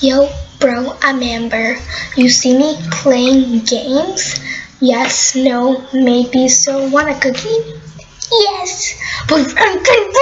Yo, bro, I'm Amber. You see me playing games? Yes, no, maybe, so want a cookie? Yes, but I'm gonna